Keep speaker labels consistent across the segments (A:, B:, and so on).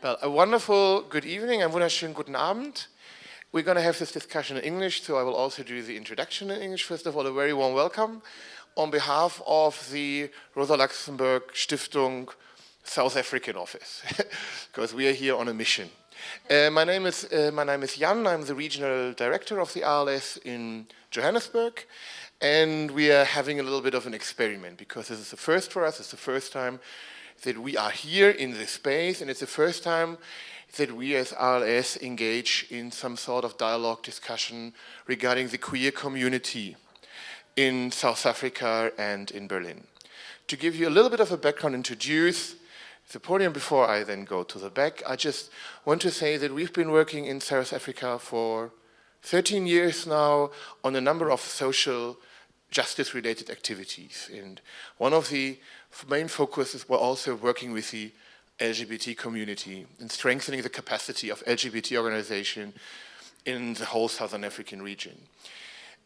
A: Well, a wonderful good evening and wunderschönen guten Abend. We're going to have this discussion in English, so I will also do the introduction in English. First of all, a very warm welcome on behalf of the Rosa Luxemburg Stiftung South African office, because we are here on a mission. Uh, my name is uh, my name is Jan. I'm the regional director of the RLS in Johannesburg, and we are having a little bit of an experiment because this is the first for us. It's the first time that we are here in this space and it's the first time that we as RLS engage in some sort of dialogue discussion regarding the queer community in South Africa and in Berlin. To give you a little bit of a background, introduce the podium before I then go to the back, I just want to say that we've been working in South Africa for 13 years now on a number of social justice related activities. And one of the main focuses were also working with the LGBT community and strengthening the capacity of LGBT organization in the whole Southern African region.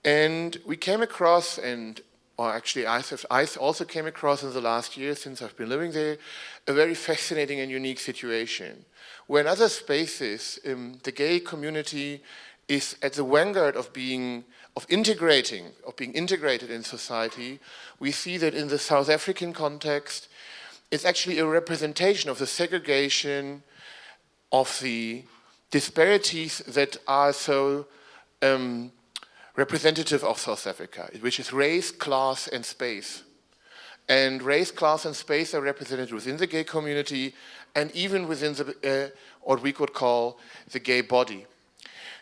A: And we came across, and or actually I, I also came across in the last year since I've been living there, a very fascinating and unique situation where in other spaces um, the gay community is at the vanguard of being of integrating, of being integrated in society, we see that in the South African context, it's actually a representation of the segregation, of the disparities that are so um, representative of South Africa, which is race, class, and space. And race, class, and space are represented within the gay community and even within the, uh, what we could call the gay body.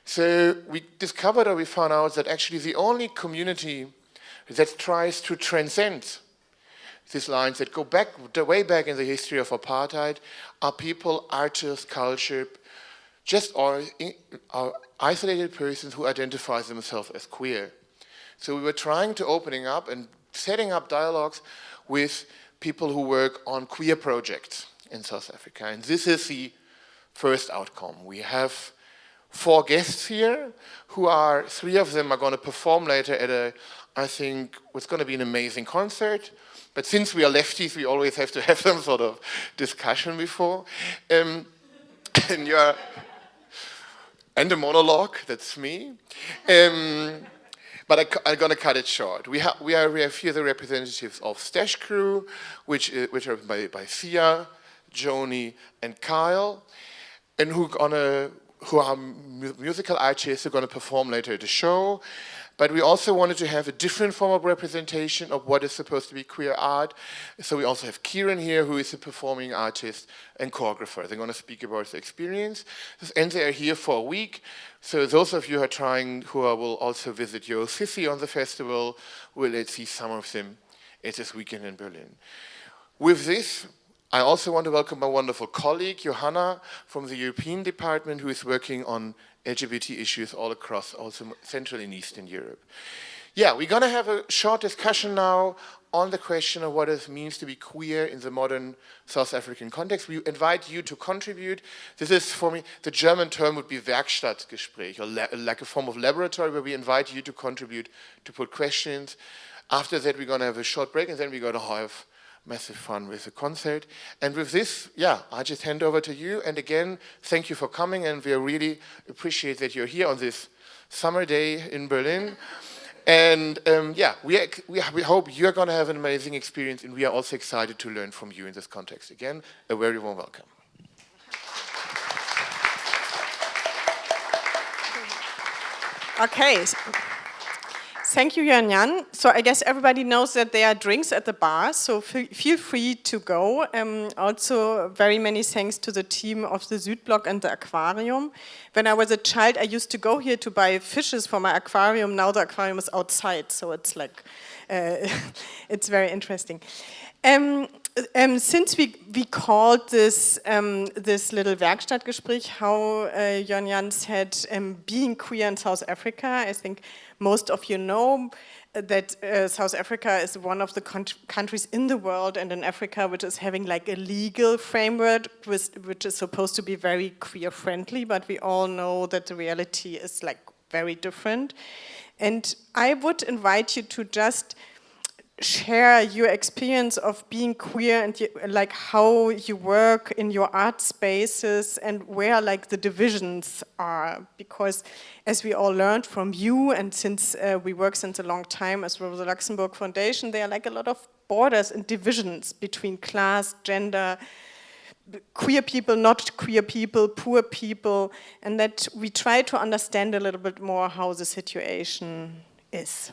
A: So we discovered or we found out that actually the only community that tries to transcend these lines that go back, way back in the history of apartheid are people, artists, culture, just are, are isolated persons who identify themselves as queer. So we were trying to opening up and setting up dialogues with people who work on queer projects in South Africa. And this is the first outcome. We have four guests here who are, three of them are going to perform later at a, I think, what's going to be an amazing concert. But since we are lefties, we always have to have some sort of discussion before. Um, and you're, and a monologue, that's me. Um, but I, am going to cut it short. We, ha we, are, we have here the representatives of Stash Crew, which, uh, which are by, by Thea, Joni, and Kyle, and who are going to who are musical artists who are going to perform later at the show. But we also wanted to have a different form of representation of what is supposed to be queer art. So we also have Kieron here, who is a performing artist and choreographer. They're going to speak about the experience. And they are here for a week. So those of you who are trying, who are, will also visit Yo Sissy on the festival, will see some of them at this weekend in Berlin. With this, I also want to welcome my wonderful colleague, Johanna, from the European Department, who is working on LGBT issues all across also Central and Eastern Europe. Yeah, we're going to have a short discussion now on the question of what it means to be queer in the modern South African context. We invite you to contribute. This is, for me, the German term would be Werkstattgespräch, or like a form of laboratory where we invite you to contribute, to put questions. After that, we're going to have a short break, and then we're going to have massive fun with the concert. And with this, yeah, I just hand over to you. And again, thank you for coming. And we really appreciate that you're here on this summer day in Berlin. And um, yeah, we, we, we hope you're going to have an amazing experience. And we are also excited to learn from you in this context. Again, a very warm welcome.
B: Okay. Thank you, Jan Jan. So I guess everybody knows that there are drinks at the bar, so feel free to go. Um, also, very many thanks to the team of the Südblock and the aquarium. When I was a child, I used to go here to buy fishes for my aquarium. Now the aquarium is outside, so it's like, uh, it's very interesting. Um, um, since we, we called this, um, this little Werkstattgespräch, how uh, Jan Jan said, um, being queer in South Africa, I think most of you know that uh, South Africa is one of the countries in the world and in Africa which is having like a legal framework with, which is supposed to be very queer friendly, but we all know that the reality is like very different. And I would invite you to just share your experience of being queer and like how you work in your art spaces and where like the divisions are because as we all learned from you and since uh, we work since a long time as well with the Luxemburg Foundation there are like a lot of borders and divisions between class, gender, queer people, not queer people, poor people and that we try to understand a little bit more how the situation is.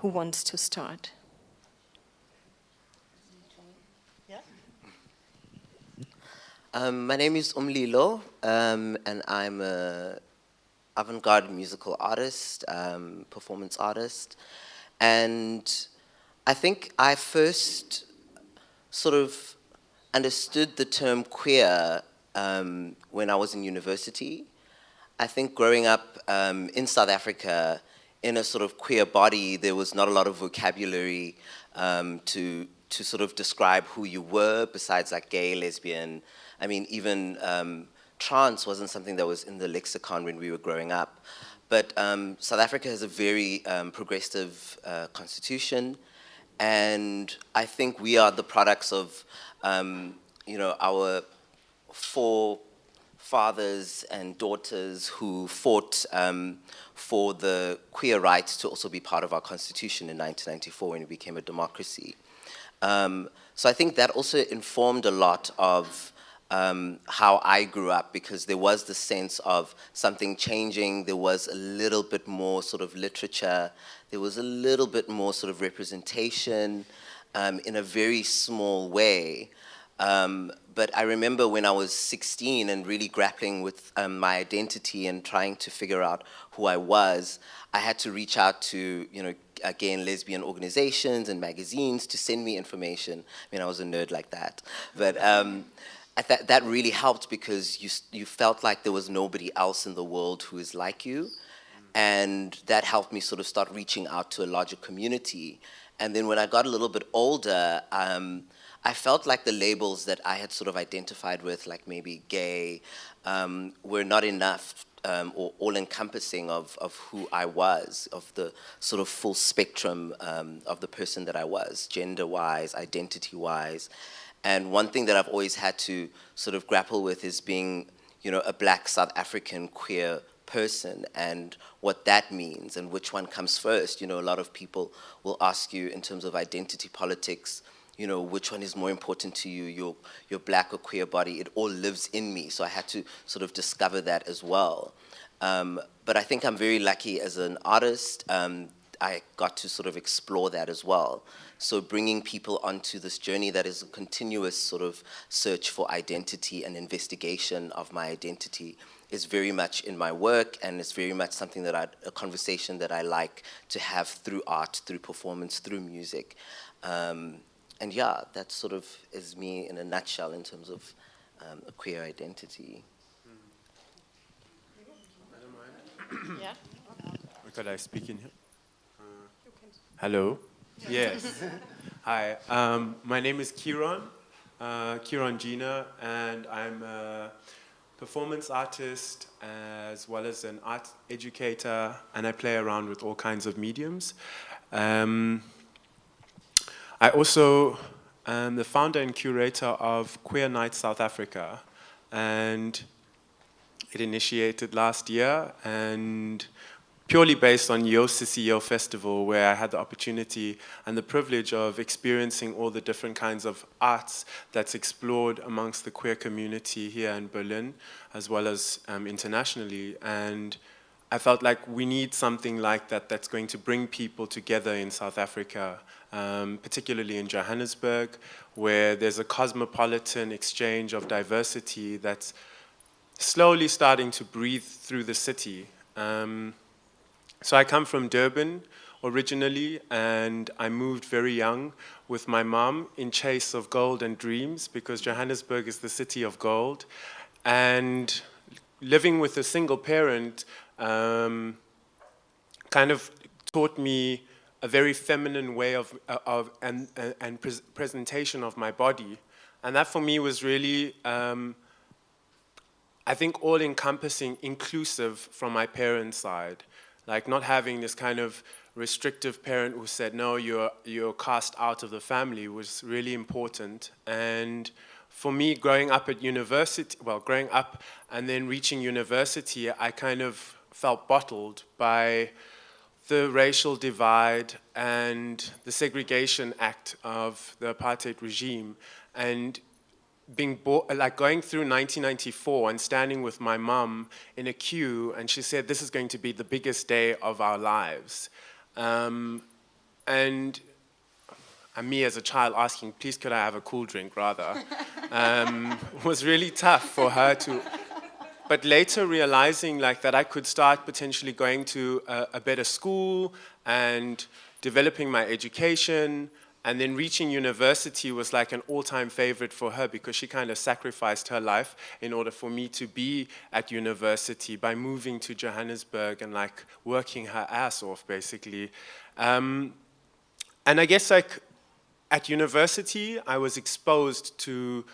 B: Who wants to start?
C: Um, my name is Umlilo, um, and I'm an avant-garde musical artist, um, performance artist, and I think I first sort of understood the term queer um, when I was in university. I think growing up um, in South Africa in a sort of queer body, there was not a lot of vocabulary um, to to sort of describe who you were besides like gay, lesbian, I mean, even um, trans wasn't something that was in the lexicon when we were growing up. But um, South Africa has a very um, progressive uh, constitution, and I think we are the products of, um, you know, our four fathers and daughters who fought um, for the queer rights to also be part of our constitution in 1994 when it became a democracy. Um, so I think that also informed a lot of um, how I grew up because there was the sense of something changing, there was a little bit more sort of literature, there was a little bit more sort of representation um, in a very small way. Um, but I remember when I was 16 and really grappling with um, my identity and trying to figure out who I was, I had to reach out to, you know, gay and lesbian organizations and magazines to send me information. I mean, I was a nerd like that. But, um, that, that really helped because you, you felt like there was nobody else in the world who is like you. And that helped me sort of start reaching out to a larger community. And then when I got a little bit older, um, I felt like the labels that I had sort of identified with, like maybe gay, um, were not enough um, or all-encompassing of, of who I was, of the sort of full spectrum um, of the person that I was, gender-wise, identity-wise. And one thing that I've always had to sort of grapple with is being, you know, a black South African queer person and what that means and which one comes first. You know, a lot of people will ask you in terms of identity politics, you know, which one is more important to you, your, your black or queer body, it all lives in me. So I had to sort of discover that as well. Um, but I think I'm very lucky as an artist. Um, I got to sort of explore that as well. So bringing people onto this journey that is a continuous sort of search for identity and investigation of my identity is very much in my work and it's very much something that I, a conversation that I like to have through art, through performance, through music. Um, and yeah, that sort of is me in a nutshell in terms of um, a queer identity.
D: yeah. Could I speak in here? Hello. Yes. Hi. Um, my name is Kieron, uh, Kieron Jina, and I'm a performance artist as well as an art educator, and I play around with all kinds of mediums. Um, I also am the founder and curator of Queer Night South Africa, and it initiated last year, and purely based on Yo Sissy Festival, where I had the opportunity and the privilege of experiencing all the different kinds of arts that's explored amongst the queer community here in Berlin, as well as um, internationally. And I felt like we need something like that that's going to bring people together in South Africa, um, particularly in Johannesburg, where there's a cosmopolitan exchange of diversity that's slowly starting to breathe through the city. Um, so I come from Durban originally, and I moved very young with my mom in chase of gold and dreams because Johannesburg is the city of gold. And living with a single parent um, kind of taught me a very feminine way of, of and, and pre presentation of my body. And that for me was really, um, I think, all-encompassing, inclusive from my parents' side. Like not having this kind of restrictive parent who said, no, you're, you're cast out of the family was really important. And for me, growing up at university, well, growing up and then reaching university, I kind of felt bottled by the racial divide and the segregation act of the apartheid regime. And being like going through 1994 and standing with my mum in a queue and she said this is going to be the biggest day of our lives. Um, and and me as a child asking please could I have a cool drink rather? Um, was really tough for her to but later realizing like that I could start potentially going to a, a better school and developing my education and then reaching university was like an all-time favorite for her because she kind of sacrificed her life in order for me to be at university by moving to Johannesburg and like working her ass off basically. Um, and I guess like at university, I was exposed to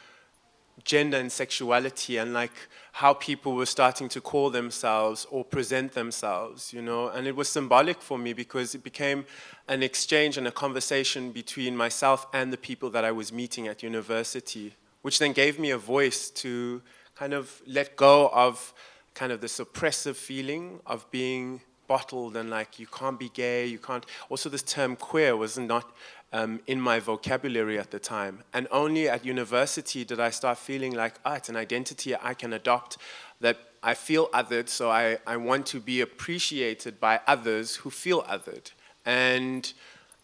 D: gender and sexuality and like how people were starting to call themselves or present themselves, you know, and it was symbolic for me because it became an exchange and a conversation between myself and the people that I was meeting at university, which then gave me a voice to kind of let go of kind of this oppressive feeling of being bottled and like you can't be gay, you can't, also this term queer was not um, in my vocabulary at the time. And only at university did I start feeling like, ah, it's an identity I can adopt, that I feel othered, so I, I want to be appreciated by others who feel othered. And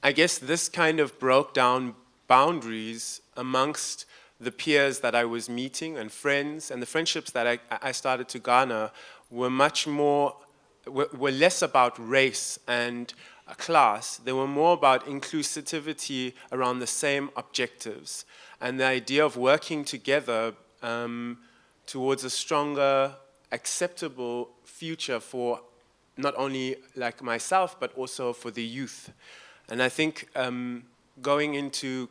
D: I guess this kind of broke down boundaries amongst the peers that I was meeting and friends and the friendships that I, I started to garner were much more, were, were less about race and class, they were more about inclusivity around the same objectives and the idea of working together um, towards a stronger, acceptable future for not only like myself, but also for the youth. And I think um, going into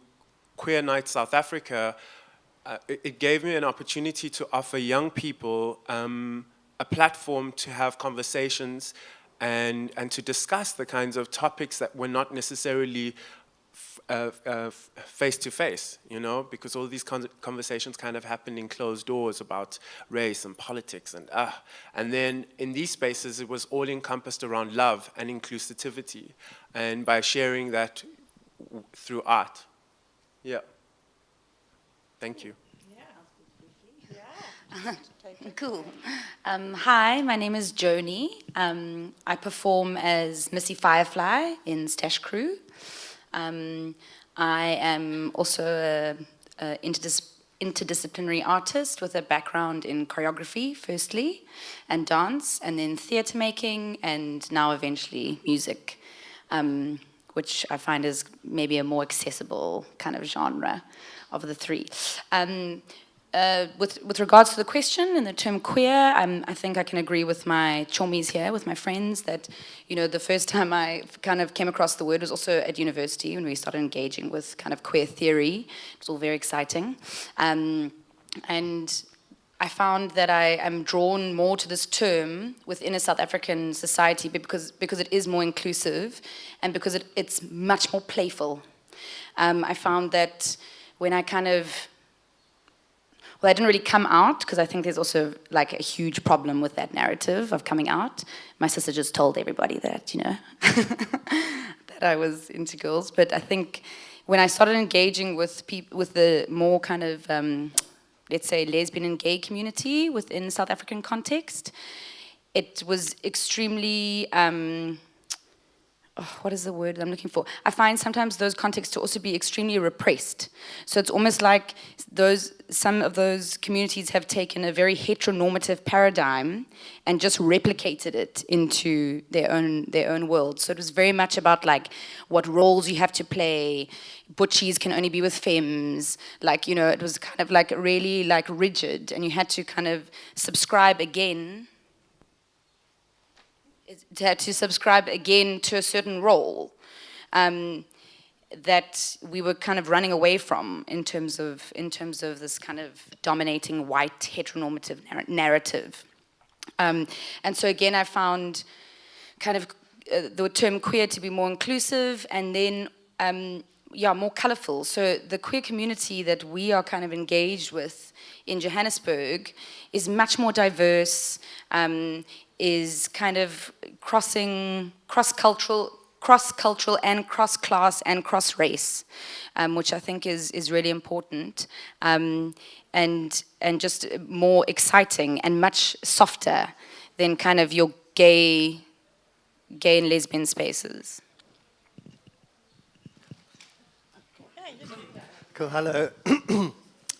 D: Queer Night South Africa, uh, it, it, gave me an opportunity to offer young people um, a platform to have conversations and, and to discuss the kinds of topics that were not necessarily uh, uh, face to face, you know, because all these con conversations kind of happen in closed doors about race and politics and ah. Uh, and then in these spaces, it was all encompassed around love and inclusivity, and by sharing that through art. Yeah. Thank you.
E: Cool. Um, hi, my name is Joni. Um, I perform as Missy Firefly in Stash Crew. Um, I am also an interdis interdisciplinary artist with a background in choreography, firstly, and dance, and then theatre making, and now eventually music, um, which I find is maybe a more accessible kind of genre of the three. Um, uh, with, with regards to the question and the term queer, I think I can agree with my chomies here, with my friends, that, you know, the first time I kind of came across the word was also at university when we started engaging with kind of queer theory. It was all very exciting. Um, and I found that I am drawn more to this term within a South African society because, because it is more inclusive and because it, it's much more playful. Um, I found that when I kind of well, I didn't really come out because I think there's also like a huge problem with that narrative of coming out. My sister just told everybody that, you know, that I was into girls. But I think when I started engaging with people, with the more kind of, um, let's say, lesbian and gay community within South African context, it was extremely, um, oh, what is the word I'm looking for? I find sometimes those contexts to also be extremely repressed. So it's almost like those some of those communities have taken a very heteronormative paradigm and just replicated it into their own their own world. So it was very much about like what roles you have to play. Butchies can only be with femmes. Like you know, it was kind of like really like rigid, and you had to kind of subscribe again to, to subscribe again to a certain role um, that we were kind of running away from in terms of in terms of this kind of dominating white heteronormative narr narrative. Um, and so again, I found kind of uh, the term queer to be more inclusive and then um, yeah, more colorful. So the queer community that we are kind of engaged with in Johannesburg is much more diverse, um, is kind of crossing, cross-cultural, cross-cultural and cross-class and cross-race, um, which I think is, is really important. Um, and, and just more exciting and much softer than kind of your gay, gay and lesbian spaces.
F: Cool, hello.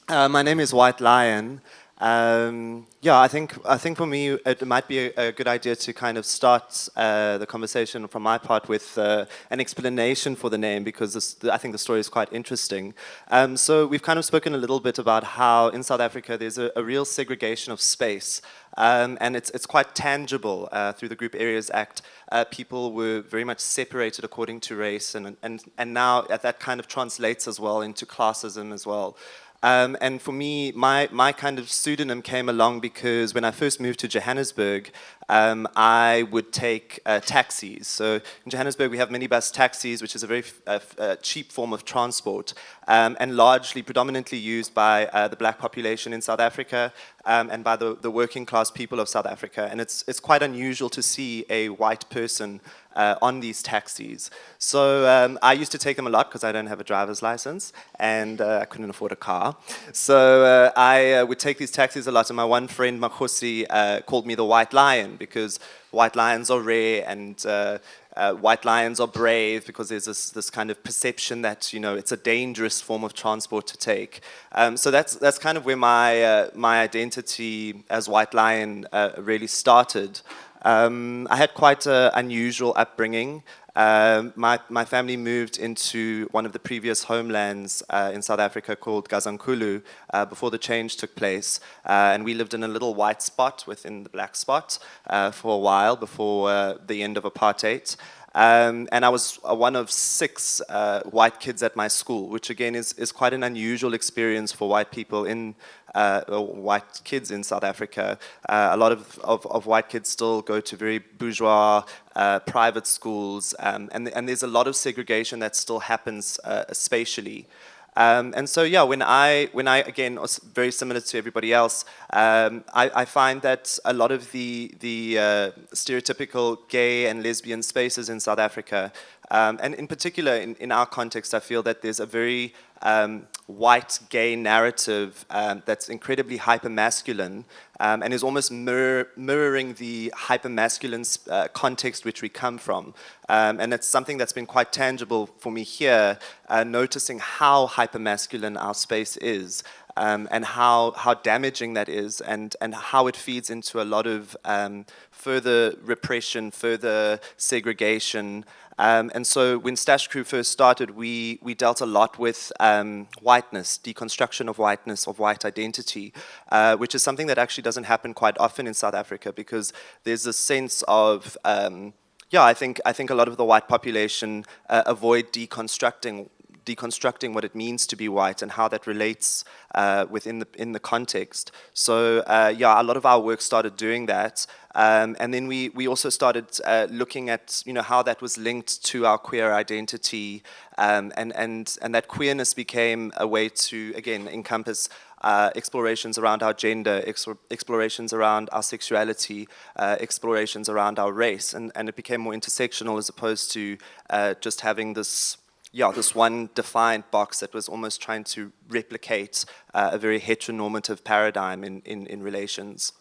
F: uh, my name is White Lion. Um, yeah, I think I think for me it might be a, a good idea to kind of start uh, the conversation from my part with uh, an explanation for the name because this, I think the story is quite interesting. Um, so we've kind of spoken a little bit about how in South Africa there's a, a real segregation of space. Um, and it's, it's quite tangible uh, through the Group Areas Act. Uh, people were very much separated according to race, and, and, and now that kind of translates as well into classism as well. Um, and for me, my, my kind of pseudonym came along because when I first moved to Johannesburg, um, I would take uh, taxis. So in Johannesburg, we have minibus taxis, which is a very uh, uh, cheap form of transport, um, and largely, predominantly used by uh, the black population in South Africa um, and by the, the working class people of South Africa. And it's, it's quite unusual to see a white person uh, on these taxis. So um, I used to take them a lot because I don't have a driver's license and uh, I couldn't afford a car. So uh, I uh, would take these taxis a lot and my one friend, Makosi, uh, called me the white lion because white lions are rare and uh, uh, white lions are brave because there's this, this kind of perception that you know it's a dangerous form of transport to take. Um, so that's that's kind of where my uh, my identity as white lion uh, really started. Um, I had quite an unusual upbringing. Uh, my, my family moved into one of the previous homelands uh, in South Africa called Gazankulu uh, before the change took place. Uh, and we lived in a little white spot within the black spot uh, for a while before uh, the end of apartheid. Um, and I was one of six white kids at my school, which again is, is quite an unusual experience for white people in uh, white kids in South Africa. Uh, a lot of, of, of, white kids still go to very bourgeois uh, private schools, um, and, and there's a lot of segregation that still happens uh, spatially. Um, and so, yeah, when I, when I again, very similar to everybody else, um, I, I, find that a lot of the, the uh, stereotypical gay and lesbian spaces in South Africa, um, and in particular in, in our context, I feel that there's a very um, white gay narrative um, that's incredibly hyper-masculine um, and is almost mirror, mirroring the hyper-masculine uh, context which we come from. Um, and it's something that's been quite tangible for me here, uh, noticing how hyper-masculine our space is. Um, and how, how damaging that is and, and how it feeds into a lot of um, further repression, further segregation, um, and so when Stash Crew first started, we, we dealt a lot with um, whiteness, deconstruction of whiteness, of white identity, uh, which is something that actually doesn't happen quite often in South Africa because there's a sense of, um, yeah, I think, I think a lot of the white population uh, avoid deconstructing deconstructing what it means to be white and how that relates uh, within the in the context. So uh, yeah, a lot of our work started doing that, um, and then we we also started uh, looking at you know how that was linked to our queer identity, um, and and and that queerness became a way to again encompass. Uh, explorations around our gender, explorations around our sexuality, uh, explorations around our race, and, and it became more intersectional as opposed to uh, just having this yeah, this one defined box that was almost trying to replicate uh, a very heteronormative paradigm in, in, in relations.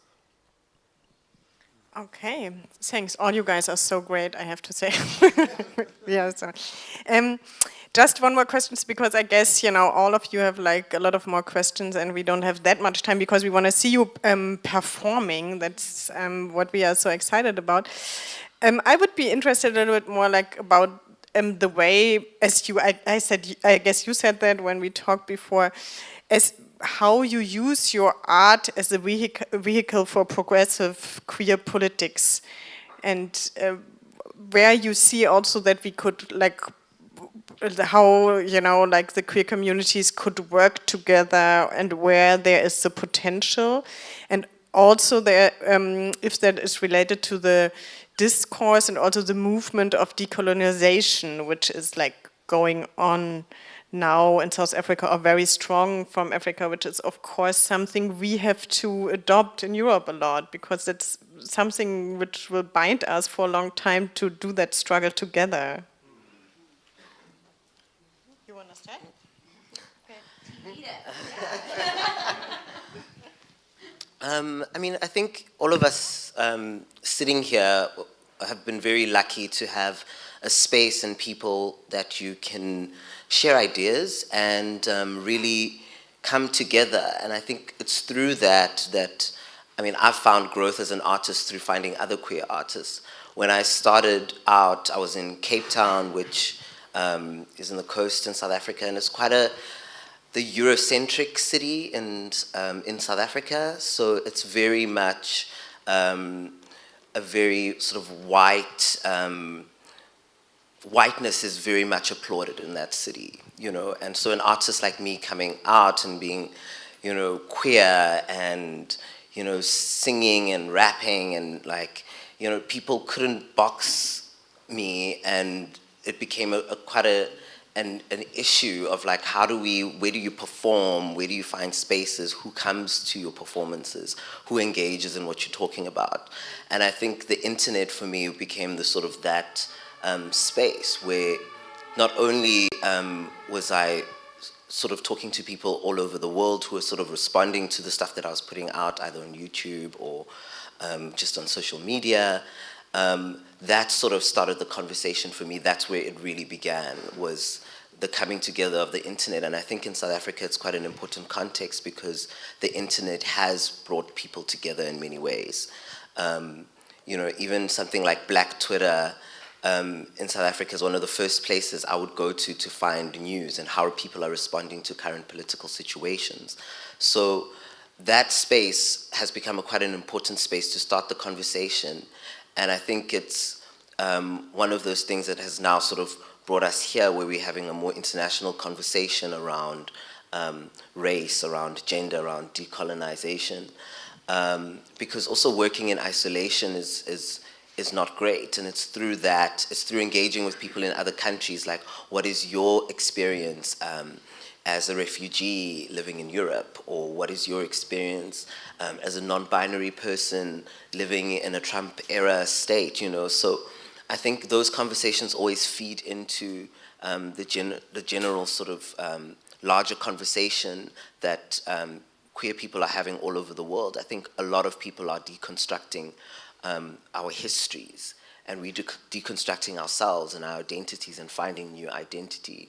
B: Okay, thanks. All you guys are so great, I have to say. yeah, so. Um, just one more question, because I guess, you know, all of you have like a lot of more questions and we don't have that much time because we want to see you um, performing. That's um, what we are so excited about. Um, I would be interested a little bit more like about um, the way, as you, I, I, said, I guess you said that when we talked before, as how you use your art as a vehicle, for progressive queer politics, and uh, where you see also that we could like how you know like the queer communities could work together and where there is the potential. And also there um, if that is related to the discourse and also the movement of decolonization, which is like going on now in South Africa are very strong from Africa, which is of course something we have to adopt in Europe a lot because it's something which will bind us for a long time to do that struggle together. You want to start?
C: Um, I mean, I think all of us um, sitting here have been very lucky to have a space and people that you can share ideas and um, really come together. And I think it's through that that, I mean, I've found growth as an artist through finding other queer artists. When I started out, I was in Cape Town, which um, is in the coast in South Africa, and it's quite a the Eurocentric city in um, in South Africa. So it's very much um, a very sort of white um, whiteness is very much applauded in that city, you know, and so an artist like me coming out and being, you know, queer and, you know, singing and rapping and like, you know, people couldn't box me and it became a, a quite a, an, an issue of like how do we, where do you perform, where do you find spaces, who comes to your performances, who engages in what you're talking about. And I think the internet for me became the sort of that, um, space where not only um, was I sort of talking to people all over the world who were sort of responding to the stuff that I was putting out either on YouTube or um, just on social media, um, that sort of started the conversation for me. That's where it really began, was the coming together of the internet. And I think in South Africa, it's quite an important context because the internet has brought people together in many ways. Um, you know, even something like Black Twitter um, in South Africa is one of the first places I would go to to find news and how people are responding to current political situations. So that space has become a, quite an important space to start the conversation. And I think it's um, one of those things that has now sort of brought us here where we're having a more international conversation around um, race, around gender, around decolonization. Um, because also working in isolation is, is is not great. And it's through that, it's through engaging with people in other countries, like what is your experience um, as a refugee living in Europe? Or what is your experience um, as a non-binary person living in a Trump era state, you know? So I think those conversations always feed into um, the, gen the general sort of um, larger conversation that um, queer people are having all over the world. I think a lot of people are deconstructing um, our histories and we de deconstructing ourselves and our identities and finding new identity.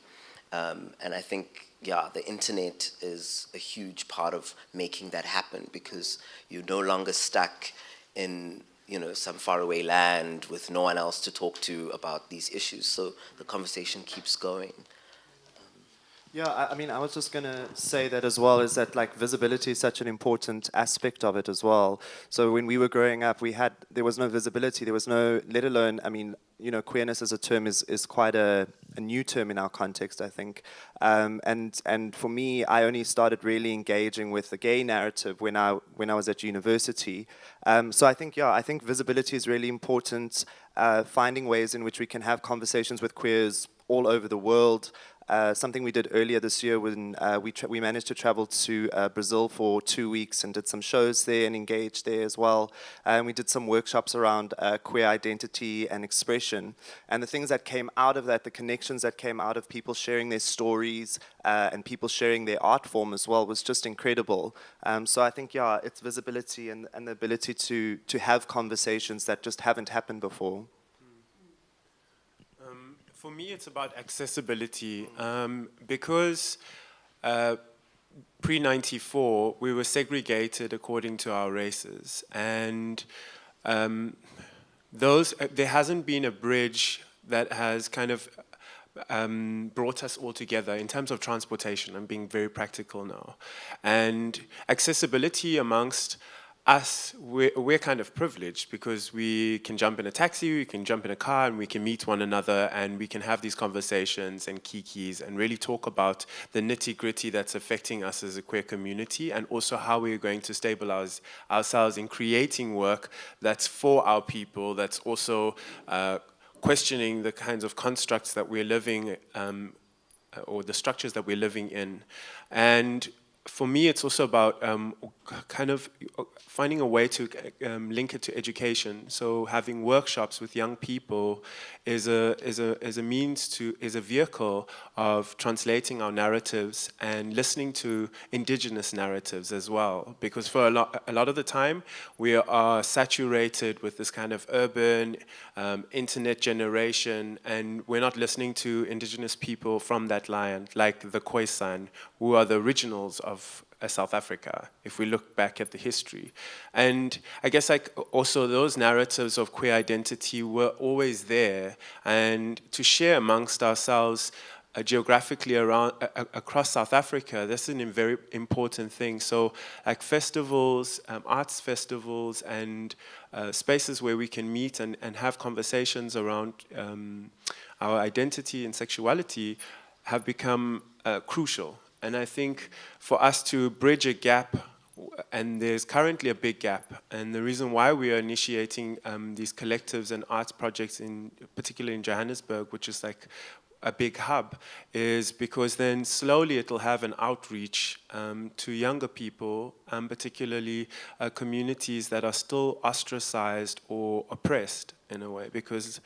C: Um, and I think, yeah, the internet is a huge part of making that happen because you're no longer stuck in you know, some faraway land with no one else to talk to about these issues. So the conversation keeps going.
F: Yeah, I, I mean, I was just going to say that as well, is that like visibility is such an important aspect of it as well. So when we were growing up, we had, there was no visibility, there was no, let alone, I mean, you know, queerness as a term is, is quite a, a new term in our context, I think. Um, and, and for me, I only started really engaging with the gay narrative when I, when I was at university. Um, so I think, yeah, I think visibility is really important, uh, finding ways in which we can have conversations with queers all over the world, uh, something we did earlier this year when uh, we, we managed to travel to uh, Brazil for two weeks and did some shows there and engaged there as well. And we did some workshops around uh, queer identity and expression. And the things that came out of that, the connections that came out of people sharing their stories uh, and people sharing their art form as well was just incredible. Um, so I think, yeah, it's visibility and, and the ability to, to have conversations that just haven't happened before.
D: For me, it's about accessibility um, because uh, pre-94, we were segregated according to our races. And um, those, uh, there hasn't been a bridge that has kind of um, brought us all together in terms of transportation. I'm being very practical now. And accessibility amongst us, we're, we're, kind of privileged because we can jump in a taxi, we can jump in a car and we can meet one another and we can have these conversations and kikis and really talk about the nitty gritty that's affecting us as a queer community and also how we're going to stabilize ourselves in creating work that's for our people, that's also uh, questioning the kinds of constructs that we're living um, or the structures that we're living in. And for me, it's also about um, kind of finding a way to um, link it to education. So having workshops with young people is a, is, a, is a means to, is a vehicle of translating our narratives and listening to indigenous narratives as well. Because for a lot, a lot of the time, we are saturated with this kind of urban, um, internet generation, and we're not listening to indigenous people from that land, like the Khoisan, who are the originals of uh, South Africa, if we look back at the history. And I guess like also those narratives of queer identity were always there and to share amongst ourselves uh, geographically around uh, across South Africa, that's a very important thing. So like festivals, um, arts festivals and uh, spaces where we can meet and, and have conversations around um, our identity and sexuality have become uh, crucial and I think for us to bridge a gap, and there's currently a big gap, and the reason why we are initiating um, these collectives and arts projects, in particularly in Johannesburg, which is like a big hub, is because then slowly it'll have an outreach um, to younger people, and particularly uh, communities that are still ostracized or oppressed in a way, because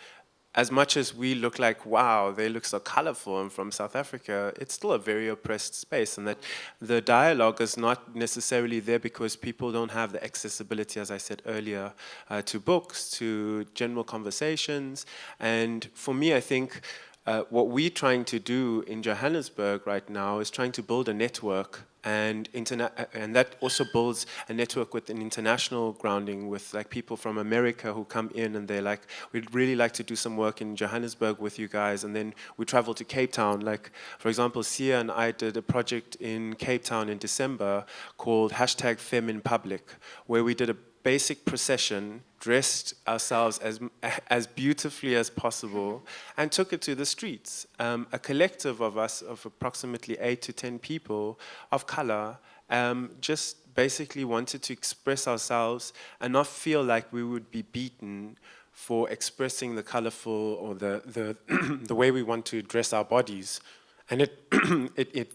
D: as much as we look like, wow, they look so colorful and from South Africa, it's still a very oppressed space and that the dialogue is not necessarily there because people don't have the accessibility, as I said earlier, uh, to books, to general conversations. And for me, I think uh, what we're trying to do in Johannesburg right now is trying to build a network and and that also builds a network with an international grounding with like people from America who come in and they're like, we'd really like to do some work in Johannesburg with you guys, and then we travel to Cape Town. Like, for example, Sia and I did a project in Cape Town in December called hashtag Fem in Public, where we did a basic procession, dressed ourselves as, as beautifully as possible, and took it to the streets. Um, a collective of us, of approximately eight to 10 people of color, um, just basically wanted to express ourselves and not feel like we would be beaten for expressing the colorful or the, the, the way we want to dress our bodies. And it, it, it,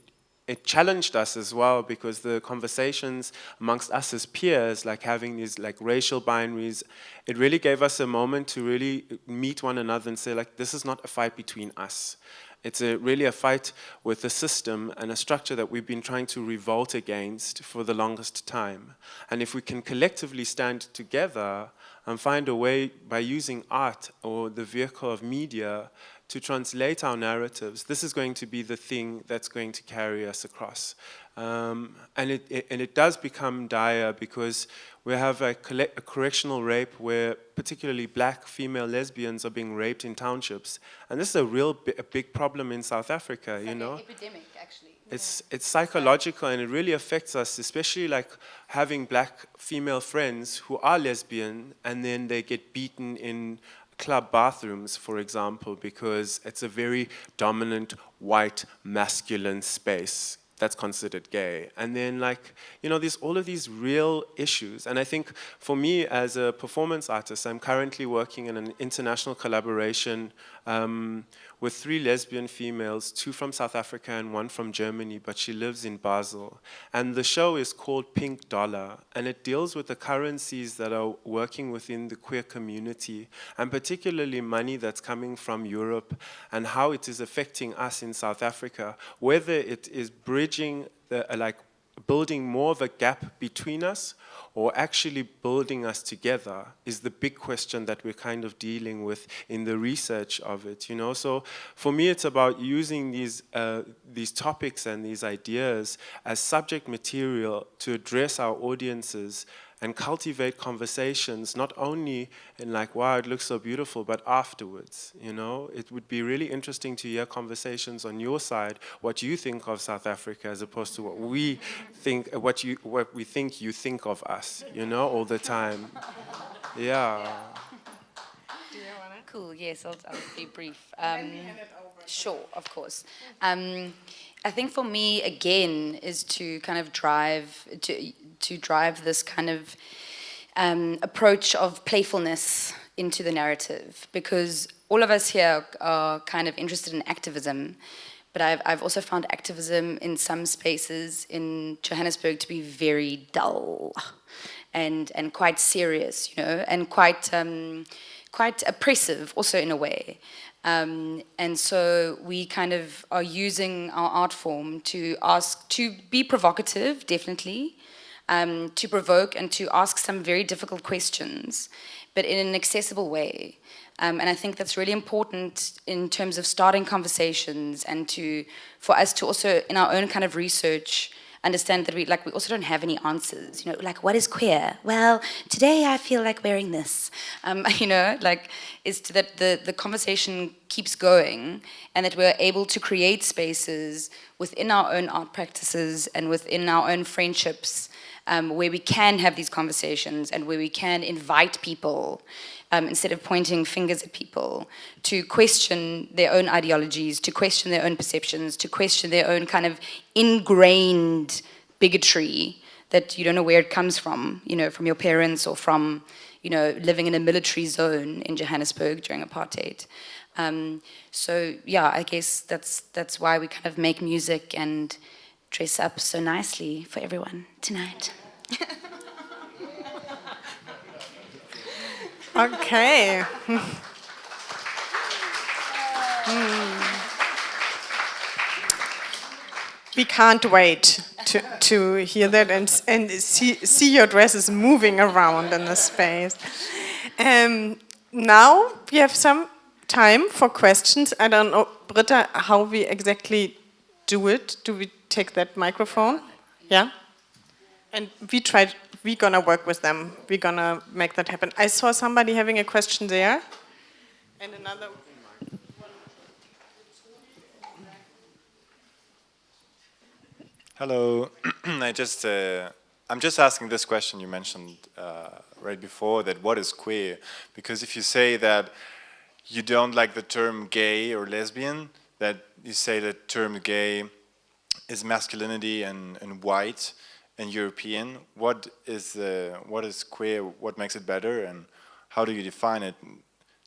D: it challenged us as well because the conversations amongst us as peers, like having these like racial binaries, it really gave us a moment to really meet one another and say like, this is not a fight between us. It's a, really a fight with a system and a structure that we've been trying to revolt against for the longest time. And if we can collectively stand together and find a way by using art or the vehicle of media to translate our narratives, this is going to be the thing that's going to carry us across. Um, and, it, it, and it does become dire because we have a, a, correctional rape where particularly black female lesbians are being raped in townships. And this is a real a big problem in South Africa,
E: it's
D: you
E: like
D: know?
E: epidemic, actually.
D: It's, it's psychological and it really affects us, especially like having black female friends who are lesbian and then they get beaten in club bathrooms, for example, because it's a very dominant white masculine space that's considered gay. And then like, you know, there's all of these real issues. And I think for me as a performance artist, I'm currently working in an international collaboration um, with three lesbian females, two from South Africa and one from Germany, but she lives in Basel. And the show is called Pink Dollar, and it deals with the currencies that are working within the queer community, and particularly money that's coming from Europe, and how it is affecting us in South Africa, whether it is bridging the, like building more of a gap between us or actually building us together is the big question that we're kind of dealing with in the research of it, you know? So for me, it's about using these, uh, these topics and these ideas as subject material to address our audiences and cultivate conversations, not only in like, wow, it looks so beautiful, but afterwards, you know? It would be really interesting to hear conversations on your side, what you think of South Africa as opposed to what we think, what, you, what we think you think of us, you know, all the time. Yeah.
E: Cool, yes, I'll, I'll be brief. Um, sure, of course. Um, I think for me, again, is to kind of drive, to, to drive this kind of um, approach of playfulness into the narrative because all of us here are kind of interested in activism but I've, I've also found activism in some spaces in Johannesburg to be very dull and, and quite serious, you know, and quite um, quite oppressive also in a way. Um, and so we kind of are using our art form to ask, to be provocative, definitely, um, to provoke and to ask some very difficult questions, but in an accessible way. Um, and I think that's really important in terms of starting conversations and to, for us to also, in our own kind of research, understand that we like we also don't have any answers. You know, like what is queer? Well, today I feel like wearing this. Um, you know, like is that the the conversation keeps going, and that we're able to create spaces within our own art practices and within our own friendships um, where we can have these conversations and where we can invite people um, instead of pointing fingers at people, to question their own ideologies, to question their own perceptions, to question their own kind of ingrained bigotry that you don't know where it comes from, you know, from your parents or from, you know, living in a military zone in Johannesburg during apartheid. Um, so yeah, I guess that's that's why we kind of make music and dress up so nicely for everyone tonight.
B: Okay. Hmm. We can't wait to, to hear that and, and see, see your dresses moving around in the space. Um, now we have some time for questions. I don't know, Britta, how we exactly do it. Do we take that microphone? Yeah? And we tried we're gonna work with them. We're gonna make that happen. I saw somebody having a question there, and another.
G: Hello, I just uh, I'm just asking this question you mentioned uh, right before that what is queer because if you say that you don't like the term gay or lesbian that you say the term gay is masculinity and, and white and European, what is uh, what is queer? What makes it better, and how do you define it?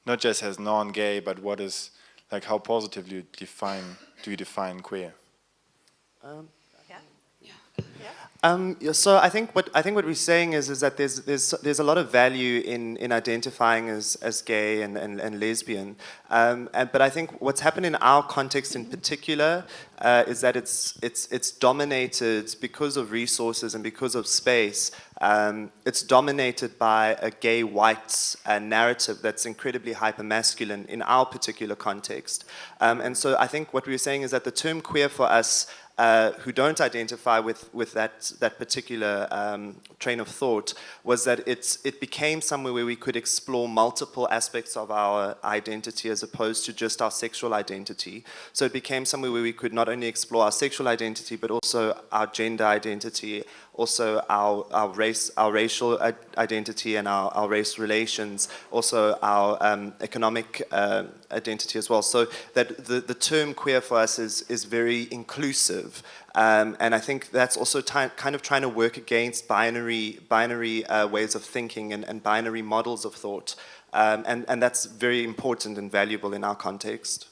G: Not just as non-gay, but what is like how positively you define do you define queer?
F: Um, um, so I think what I think what we're saying is is that there's there's there's a lot of value in in identifying as as gay and and, and lesbian, um, and, but I think what's happened in our context in particular uh, is that it's it's it's dominated because of resources and because of space. Um, it's dominated by a gay white uh, narrative that's incredibly hyper-masculine in our particular context. Um, and so I think what we're saying is that the term queer for us uh, who don't identify with, with that, that particular um, train of thought was that it's, it became somewhere where we could explore multiple aspects of our identity as opposed to just our sexual identity. So it became somewhere where we could not only explore our sexual identity, but also our gender identity, also our, our race, our racial identity and our, our race relations, also our um, economic uh, identity as well. So that the, the term queer for us is, is very inclusive. Um, and I think that's also kind of trying to work against binary, binary uh, ways of thinking and, and, binary models of thought. Um, and, and that's very important and valuable in our context.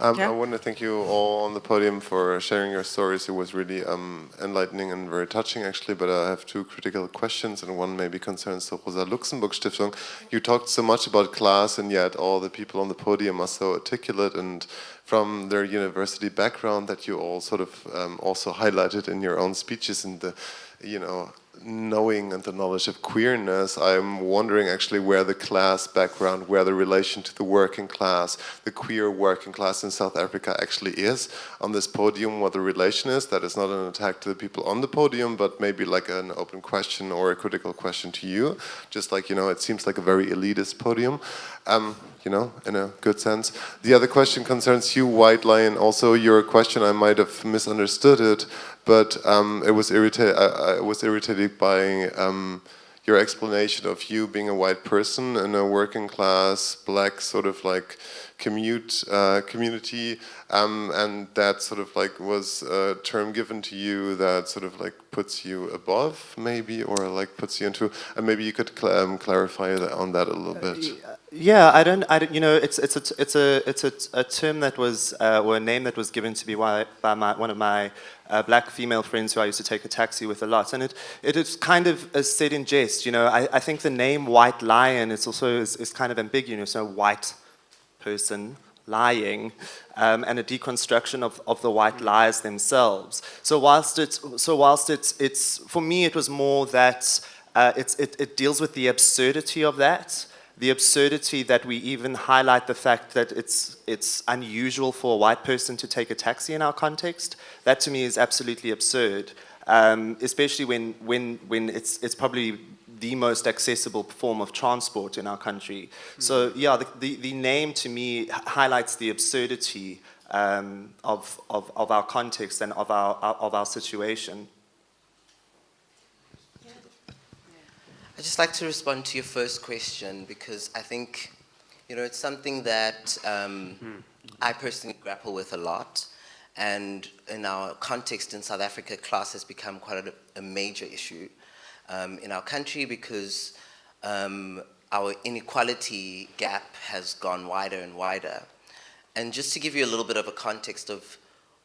H: Um, yeah. I want to thank you all on the podium for sharing your stories. It was really um, enlightening and very touching, actually. But I have two critical questions, and one maybe concerns the Rosa Luxemburg Stiftung. You talked so much about class, and yet all the people on the podium are so articulate and from their university background that you all sort of um, also highlighted in your own speeches and the, you know, knowing and the knowledge of queerness, I'm wondering actually where the class background, where the relation to the working class, the queer working class in South Africa actually is on this podium, what the relation is. That is not an attack to the people on the podium, but maybe like an open question or a critical question to you. Just like, you know, it seems like a very elitist podium. Um, you know, in a good sense. The other question concerns you, White Lion. Also, your question, I might have misunderstood it, but um, it was irritated. I, I, was irritated by um, your explanation of you being a white person in a working class, black sort of like commute uh, community, um, and that sort of like was a term given to you that sort of like puts you above, maybe, or like puts you into, and maybe you could cl um, clarify that on that a little bit.
F: Uh, yeah, I don't, I don't, you know, it's it's a it's a it's a, a term that was uh, or a name that was given to me by, by my, one of my uh, black female friends who I used to take a taxi with a lot, and it it is kind of said in jest. You know, I, I think the name White Lion is also is, is kind of ambiguous. You know, So white person lying um, and a deconstruction of, of the white lies themselves. So whilst it's, so whilst it's, it's for me it was more that uh, it, it deals with the absurdity of that, the absurdity that we even highlight the fact that it's, it's unusual for a white person to take a taxi in our context. That to me is absolutely absurd, um, especially when, when, when it's, it's probably the most accessible form of transport in our country. Mm. So yeah, the, the, the, name to me highlights the absurdity um, of, of, of our context and of our, of our situation.
C: I'd just like to respond to your first question because I think, you know, it's something that um, mm. I personally grapple with a lot. And in our context in South Africa, class has become quite a, a major issue um, in our country because um, our inequality gap has gone wider and wider. And just to give you a little bit of a context of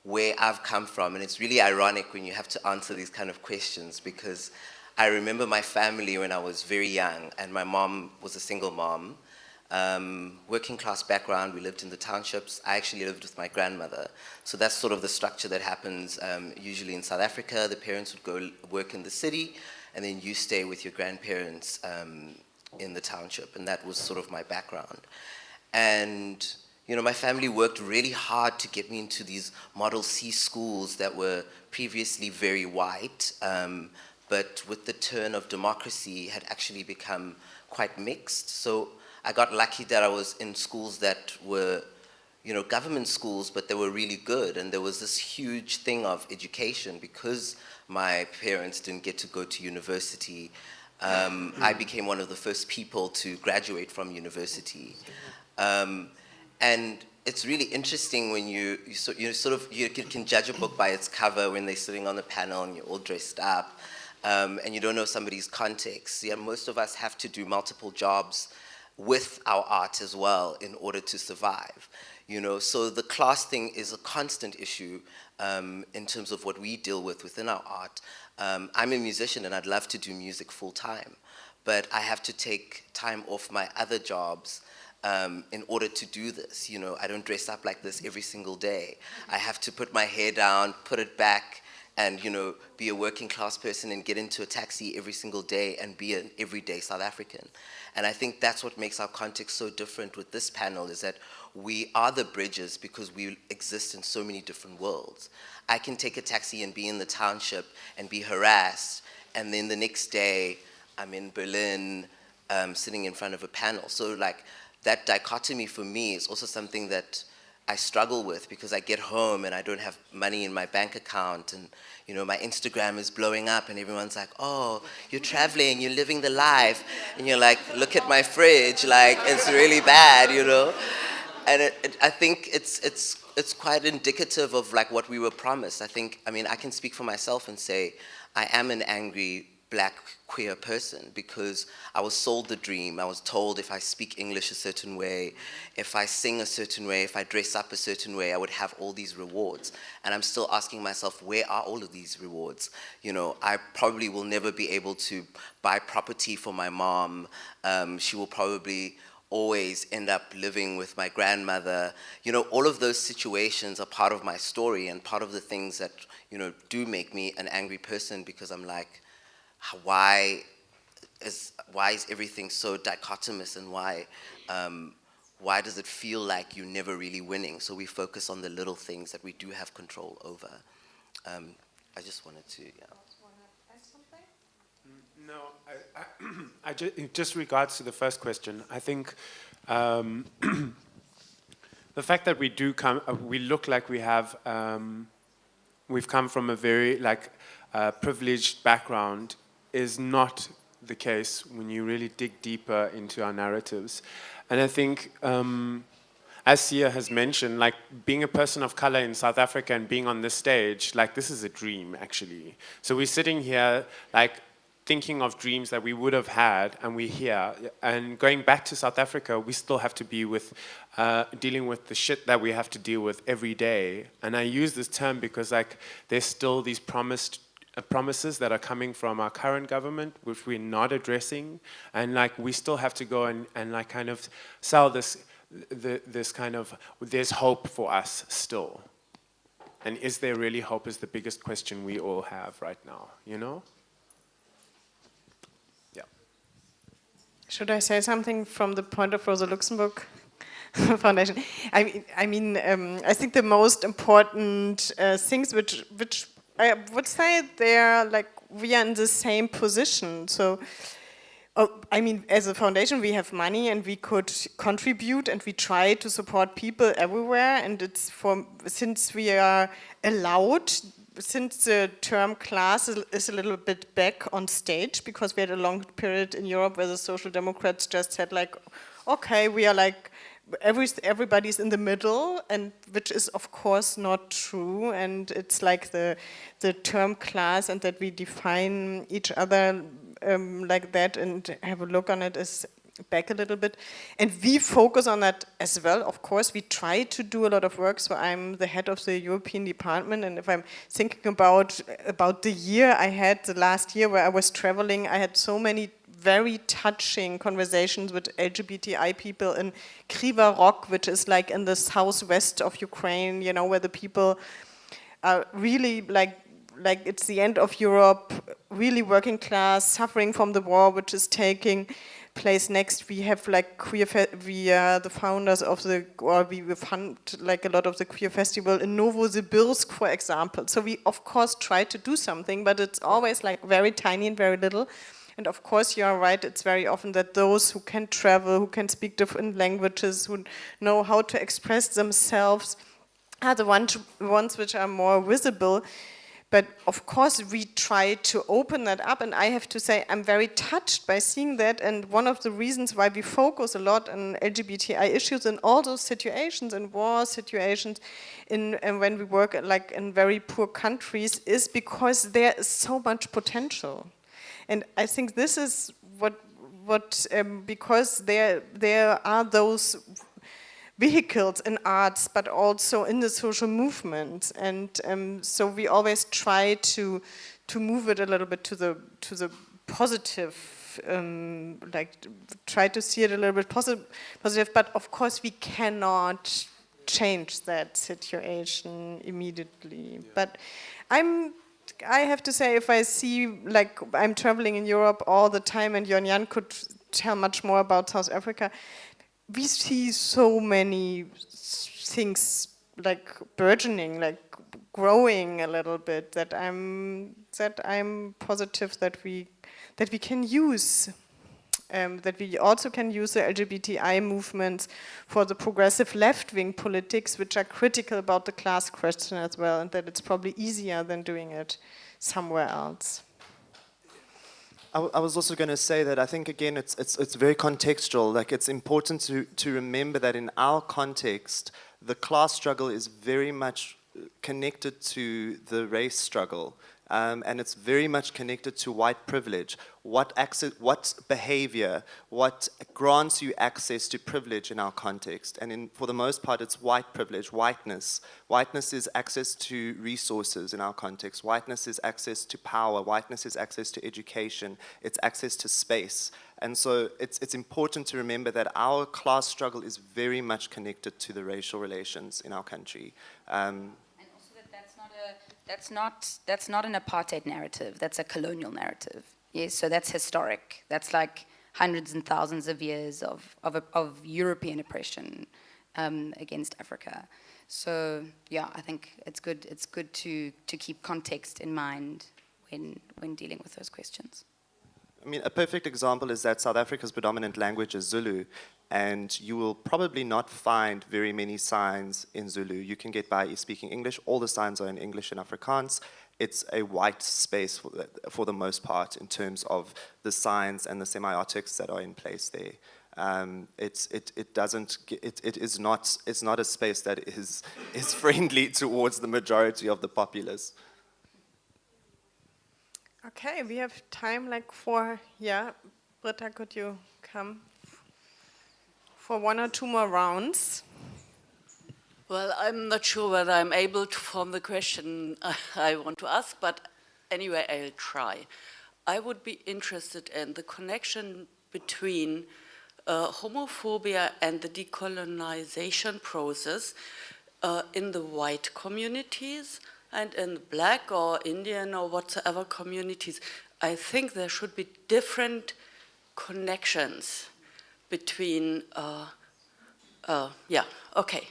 C: where I've come from, and it's really ironic when you have to answer these kind of questions because I remember my family when I was very young and my mom was a single mom, um, working class background, we lived in the townships. I actually lived with my grandmother. So that's sort of the structure that happens um, usually in South Africa. The parents would go work in the city and then you stay with your grandparents um, in the township, and that was sort of my background. And you know, my family worked really hard to get me into these Model C schools that were previously very white, um, but with the turn of democracy had actually become quite mixed. So I got lucky that I was in schools that were you know, government schools, but they were really good. And there was this huge thing of education because my parents didn't get to go to university. Um, I became one of the first people to graduate from university. Um, and it's really interesting when you, you, so, you sort of, you can judge a book by its cover when they're sitting on the panel and you're all dressed up. Um, and you don't know somebody's context. Yeah, most of us have to do multiple jobs with our art as well in order to survive. You know, so the class thing is a constant issue um, in terms of what we deal with within our art. Um, I'm a musician and I'd love to do music full time, but I have to take time off my other jobs um, in order to do this. You know, I don't dress up like this every single day. I have to put my hair down, put it back, and you know, be a working class person and get into a taxi every single day and be an everyday South African. And I think that's what makes our context so different with this panel is that we are the bridges because we exist in so many different worlds. I can take a taxi and be in the township and be harassed, and then the next day I'm in Berlin um, sitting in front of a panel. So like that dichotomy for me is also something that I struggle with because I get home and I don't have money in my bank account and you know my Instagram is blowing up and everyone's like, oh, you're traveling, you're living the life, and you're like, look at my fridge, like it's really bad, you know and it, it, I think it's, it's, it's quite indicative of like what we were promised. I think, I mean, I can speak for myself and say I am an angry black queer person because I was sold the dream. I was told if I speak English a certain way, if I sing a certain way, if I dress up a certain way, I would have all these rewards. And I'm still asking myself, where are all of these rewards? You know, I probably will never be able to buy property for my mom. Um, she will probably always end up living with my grandmother. You know, all of those situations are part of my story and part of the things that, you know, do make me an angry person because I'm like, why is why is everything so dichotomous and why um, why does it feel like you're never really winning? So we focus on the little things that we do have control over. Um, I just wanted to, yeah.
D: No, I, I, I just, just regards to the first question, I think um, the fact that we do come, uh, we look like we have, um, we've come from a very like uh, privileged background is not the case when you really dig deeper into our narratives. And I think, um, as Sia has mentioned, like being a person of color in South Africa and being on this stage, like this is a dream actually. So we're sitting here like thinking of dreams that we would have had and we're here. And going back to South Africa, we still have to be with, uh, dealing with the shit that we have to deal with every day. And I use this term because like there's still these promised uh, promises that are coming from our current government, which we're not addressing. And like we still have to go and, and like kind of sell this, the, this kind of, there's hope for us still. And is there really hope is the biggest question we all have right now, you know?
B: Should I say something from the point of Rosa Luxemburg Foundation? I mean, I, mean, um, I think the most important uh, things which, which I would say they're like, we are in the same position. So, oh, I mean, as a foundation, we have money and we could contribute and we try to support people everywhere. And it's for, since we are allowed since the term class is a little bit back on stage because we had a long period in Europe where the Social Democrats just said like, okay, we are like, every, everybody's in the middle and which is of course not true. And it's like the, the term class and that we define each other um, like that and have a look on it is back a little bit. And we focus on that as well, of course. We try to do a lot of work, so I'm the head of the European department, and if I'm thinking about, about the year I had, the last year where I was traveling, I had so many very touching conversations with LGBTI people in Kryvyi Rog, which is like in the southwest of Ukraine, you know, where the people are really like like it's the end of Europe, really working class, suffering from the war, which is taking place next. We have like queer, we are the founders of the, or we fund like a lot of the queer festival in Novosibirsk, for example. So we of course try to do something, but it's always like very tiny and very little. And of course, you are right, it's very often that those who can travel, who can speak different languages, who know how to express themselves, are the ones, ones which are more visible. But of course, we try to open that up, and I have to say I'm very touched by seeing that. And one of the reasons why we focus a lot on LGBTI issues in all those situations, in war situations, in and when we work like in very poor countries, is because there is so much potential. And I think this is what what um, because there there are those vehicles in arts, but also in the social movement. And um, so we always try to to move it a little bit to the to the positive, um, like try to see it a little bit positive. Positive, but of course we cannot change that situation immediately. Yeah. But I'm I have to say, if I see, like, I'm traveling in Europe all the time, and Yon Yan could tell much more about South Africa, we see so many things like burgeoning, like growing a little bit that I'm that I'm positive that we that we can use um, that we also can use the LGBTI movements for the progressive left-wing politics, which are critical about the class question as well, and that it's probably easier than doing it somewhere else.
F: I, was also going to say that I think again it's it's it's very contextual. Like it's important to to remember that in our context, the class struggle is very much uh, connected to the race struggle um, and it's very much connected to white privilege. What, access, what behavior, what grants you access to privilege in our context? And in, for the most part, it's white privilege, whiteness. Whiteness is access to resources in our context. Whiteness is access to power. Whiteness is access to education. It's access to space. And so it's, it's important to remember that our class struggle is very much connected to the racial relations in our country. Um,
E: that's not, that's not an apartheid narrative, that's a colonial narrative. Yes, so that's historic. That's like hundreds and thousands of years of, of, of European oppression um, against Africa. So yeah, I think it's good, it's good to, to keep context in mind when, when dealing with those questions.
F: I mean, a perfect example is that South Africa's predominant language is Zulu, and you will probably not find very many signs in Zulu. You can get by speaking English. All the signs are in English and Afrikaans. It's a white space for the, for the most part in terms of the signs and the semiotics that are in place there. Um, it's, it, it doesn't, it, it is not, it's not a space that is, is friendly towards the majority of the populace.
B: Okay, we have time like for, yeah, Britta, could you come for one or two more rounds?
I: Well, I'm not sure whether I'm able to form the question I want to ask, but anyway, I'll try. I would be interested in the connection between uh, homophobia and the decolonization process uh, in the white communities and in the black or Indian or whatsoever communities, I think there should be different connections between, uh, uh, yeah, okay.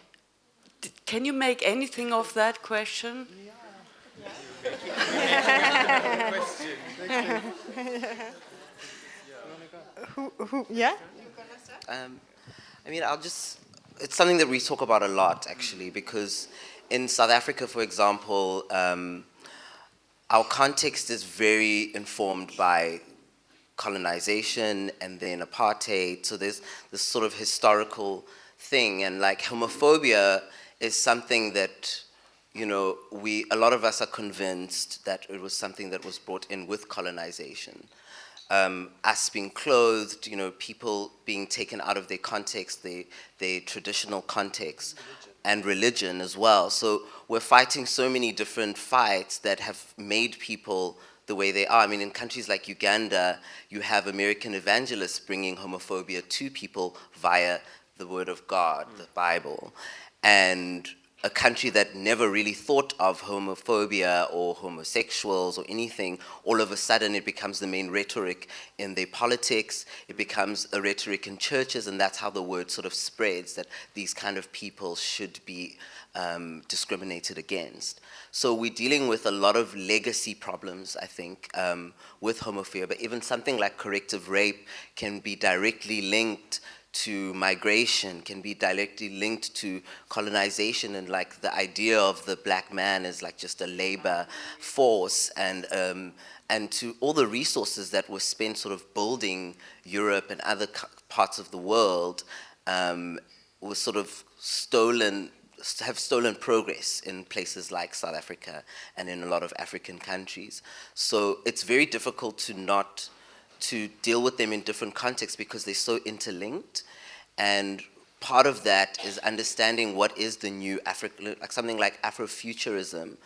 I: D can you make anything of that question? Yeah.
B: yeah. who, who, yeah?
C: Um, I mean, I'll just, it's something that we talk about a lot, actually, because in South Africa, for example, um, our context is very informed by colonization and then apartheid. So there's this sort of historical thing. And like homophobia is something that, you know, we, a lot of us are convinced that it was something that was brought in with colonization. Um, us being clothed, you know, people being taken out of their context, their, their traditional context and religion as well. So we're fighting so many different fights that have made people the way they are. I mean, in countries like Uganda, you have American evangelists bringing homophobia to people via the word of God, mm. the Bible. And a country that never really thought of homophobia or homosexuals or anything, all of a sudden it becomes the main rhetoric in their politics, it becomes a rhetoric in churches, and that's how the word sort of spreads that these kind of people should be um, discriminated against. So we're dealing with a lot of legacy problems, I think, um, with homophobia, but even something like corrective rape can be directly linked to migration can be directly linked to colonization. And like the idea of the black man as like just a labor force. And um, and to all the resources that were spent sort of building Europe and other parts of the world um, was sort of stolen have stolen progress in places like South Africa and in a lot of African countries. So it's very difficult to not to deal with them in different contexts because they're so interlinked. And part of that is understanding what is the new African, like something like Afrofuturism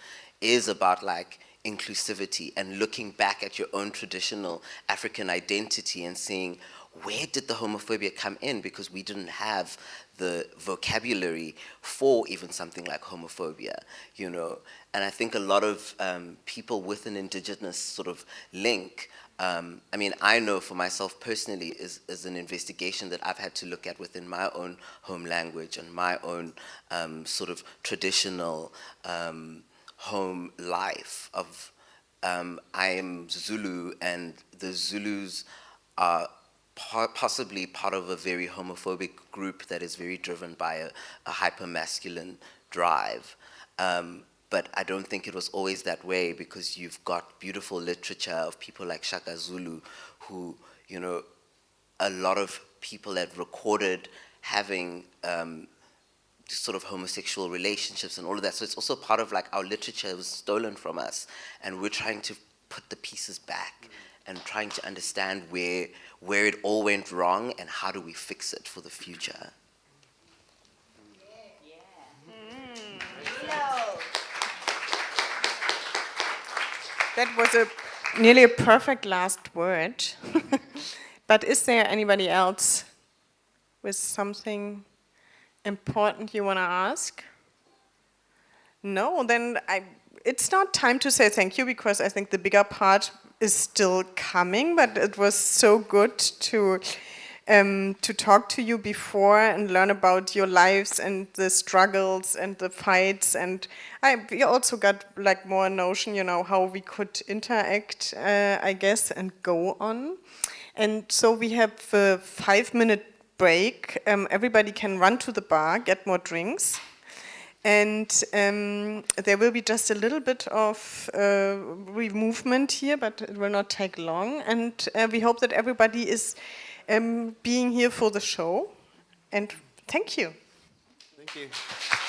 C: is about like inclusivity and looking back at your own traditional African identity and seeing where did the homophobia come in because we didn't have the vocabulary for even something like homophobia, you know. And I think a lot of um, people with an indigenous sort of link um, I mean, I know for myself personally is, is an investigation that I've had to look at within my own home language and my own um, sort of traditional um, home life of um, I am Zulu and the Zulus are possibly part of a very homophobic group that is very driven by a, a hyper-masculine drive. Um, but I don't think it was always that way because you've got beautiful literature of people like Shaka Zulu who, you know, a lot of people have recorded having um, sort of homosexual relationships and all of that. So it's also part of like our literature was stolen from us and we're trying to put the pieces back and trying to understand where, where it all went wrong and how do we fix it for the future. Mm.
B: That was a nearly a perfect last word. but is there anybody else with something important you want to ask? No, then I it's not time to say thank you because I think the bigger part is still coming, but it was so good to um, to talk to you before and learn about your lives and the struggles and the fights. And I, we also got like more notion, you know, how we could interact, uh, I guess, and go on. And so we have a five minute break. Um, everybody can run to the bar, get more drinks. And um, there will be just a little bit of uh, movement here, but it will not take long. And uh, we hope that everybody is um, being here for the show. And thank you.
F: Thank you.